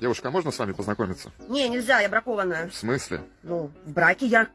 Девушка, а можно с вами познакомиться? Не, нельзя, я бракованная. В смысле? Ну, в браке я.